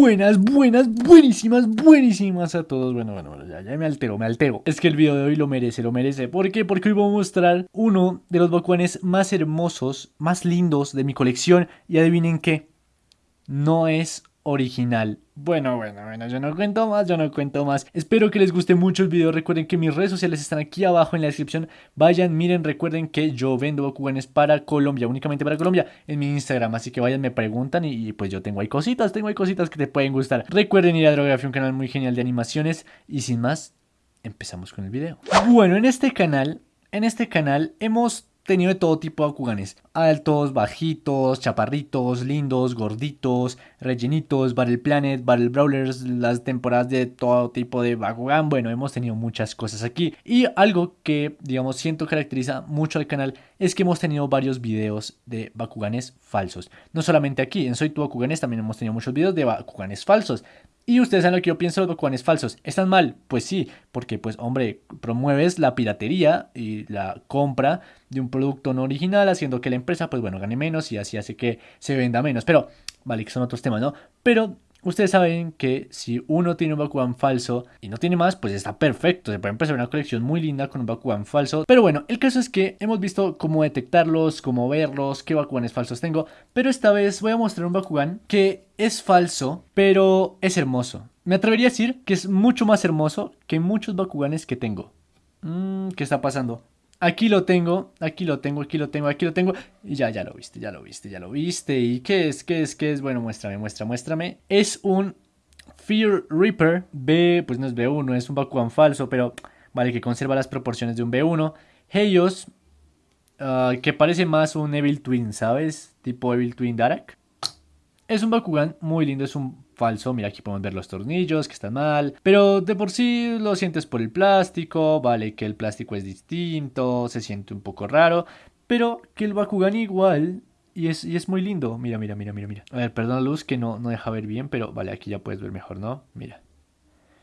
Buenas, buenas, buenísimas, buenísimas a todos. Bueno, bueno, ya, ya me altero, me altero. Es que el video de hoy lo merece, lo merece. ¿Por qué? Porque hoy voy a mostrar uno de los Bakuanes más hermosos, más lindos de mi colección. Y adivinen qué, no es original. Bueno, bueno, bueno, yo no cuento más, yo no cuento más. Espero que les guste mucho el video. Recuerden que mis redes sociales están aquí abajo en la descripción. Vayan, miren, recuerden que yo vendo Bakuganes para Colombia, únicamente para Colombia, en mi Instagram. Así que vayan, me preguntan y, pues yo tengo ahí cositas, tengo ahí cositas que te pueden gustar. Recuerden ir a Drografía, un canal muy genial de animaciones. Y sin más, empezamos con el video. Bueno, en este canal, en este canal hemos tenido de todo tipo de Bakuganes. Altos, bajitos, chaparritos, lindos, gorditos, rellenitos, Battle Planet, Battle Brawlers, las temporadas de todo tipo de Bakugan. Bueno, hemos tenido muchas cosas aquí. Y algo que, digamos, siento caracteriza mucho al canal es que hemos tenido varios videos de Bakuganes falsos. No solamente aquí, en Soy Tu Bakuganes también hemos tenido muchos videos de Bakuganes falsos. Y ustedes saben lo que yo pienso de los falsos. ¿Están mal? Pues sí, porque pues hombre, promueves la piratería y la compra de un producto no original, haciendo que la empresa pues bueno gane menos y así hace que se venda menos. Pero, vale, que son otros temas, ¿no? Pero Ustedes saben que si uno tiene un Bakugan falso y no tiene más, pues está perfecto. Se puede empezar una colección muy linda con un Bakugan falso. Pero bueno, el caso es que hemos visto cómo detectarlos, cómo verlos, qué Bakuganes falsos tengo. Pero esta vez voy a mostrar un Bakugan que es falso, pero es hermoso. Me atrevería a decir que es mucho más hermoso que muchos Bakuganes que tengo. Mm, ¿Qué está pasando? Aquí lo tengo, aquí lo tengo, aquí lo tengo, aquí lo tengo. Y ya, ya lo viste, ya lo viste, ya lo viste. ¿Y qué es? ¿Qué es? ¿Qué es? Bueno, muéstrame, muéstrame, muéstrame. Es un Fear Reaper B, pues no es B1, es un Bakugan falso, pero vale, que conserva las proporciones de un B1. Heios, ah, que parece más un Evil Twin, ¿sabes? Tipo Evil Twin Darak. Es un Bakugan muy lindo, es un falso. Mira, aquí podemos ver los tornillos que están mal. Pero de por sí lo sientes por el plástico. Vale, que el plástico es distinto. Se siente un poco raro. Pero que el Bakugan igual. Y es, y es muy lindo. Mira, mira, mira, mira, mira. A ver, perdón la luz que no, no deja ver bien. Pero vale, aquí ya puedes ver mejor, ¿no? Mira.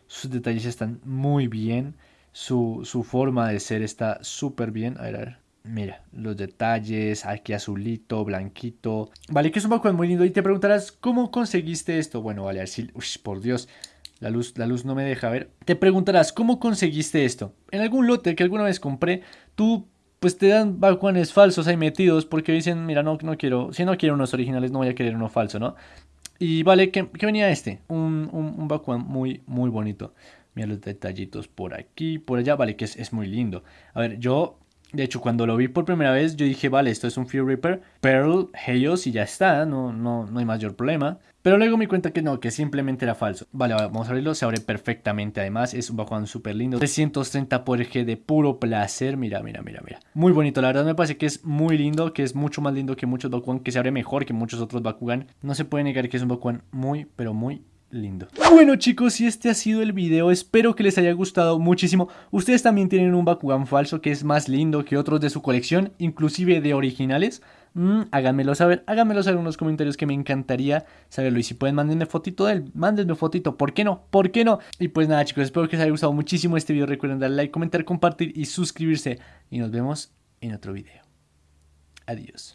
Sus detalles están muy bien. Su, su forma de ser está súper bien. A ver, a ver. Mira, los detalles, aquí azulito, blanquito. Vale, que es un Bakugan muy lindo. Y te preguntarás, ¿cómo conseguiste esto? Bueno, vale, así, uy, por Dios, la luz, la luz no me deja ver. Te preguntarás, ¿cómo conseguiste esto? En algún lote que alguna vez compré, tú pues te dan Bakuganes falsos ahí metidos porque dicen, mira, no, no quiero, si no quiero unos originales, no voy a querer uno falso, ¿no? Y vale, ¿qué, venía este? Un, un, un, Bakugan muy, muy bonito. Mira los detallitos por aquí, por allá, vale, que es, es muy lindo. A ver, yo de hecho, cuando lo vi por primera vez, yo dije, vale, esto es un Fear Reaper, Pearl, Heios y ya está, no, no, no hay mayor problema. Pero luego me cuenta que no, que simplemente era falso. Vale, vamos a abrirlo, se abre perfectamente además, es un Bakugan súper lindo. 330 por eje de puro placer, mira, mira, mira, mira. Muy bonito, la verdad me parece que es muy lindo, que es mucho más lindo que muchos Bakugan, que se abre mejor que muchos otros Bakugan. No se puede negar que es un Bakugan muy, pero muy lindo. Bueno chicos, y este ha sido el video, espero que les haya gustado muchísimo. Ustedes también tienen un Bakugan falso que es más lindo que otros de su colección, inclusive de originales. Mm, háganmelo saber, háganmelo saber en los comentarios que me encantaría saberlo. Y si pueden, mándenme fotito de él, mándenme fotito, ¿por qué no? ¿Por qué no? Y pues nada chicos, espero que les haya gustado muchísimo este video. Recuerden darle like, comentar, compartir y suscribirse. Y nos vemos en otro video. Adiós.